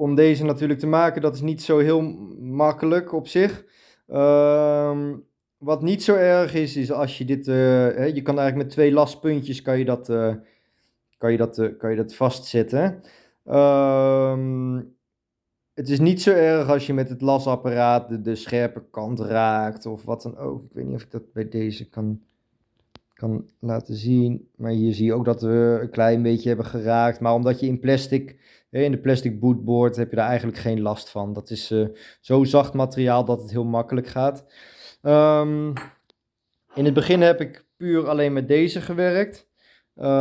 om deze natuurlijk te maken, dat is niet zo heel makkelijk op zich. Ehm, wat niet zo erg is, is als je dit, eh, je kan eigenlijk met twee laspuntjes kan je dat, eh, kan je dat, eh, kan je dat vastzetten. Ehm, het is niet zo erg als je met het lasapparaat de scherpe kant raakt of wat dan ook. Ik weet niet of ik dat bij deze kan, kan laten zien. Maar hier zie je ook dat we een klein beetje hebben geraakt. Maar omdat je in plastic, in de plastic bootboard, heb je daar eigenlijk geen last van. Dat is eh, zo zacht materiaal dat het heel makkelijk gaat. Ehm, in het begin heb ik puur alleen met deze gewerkt. Ehm,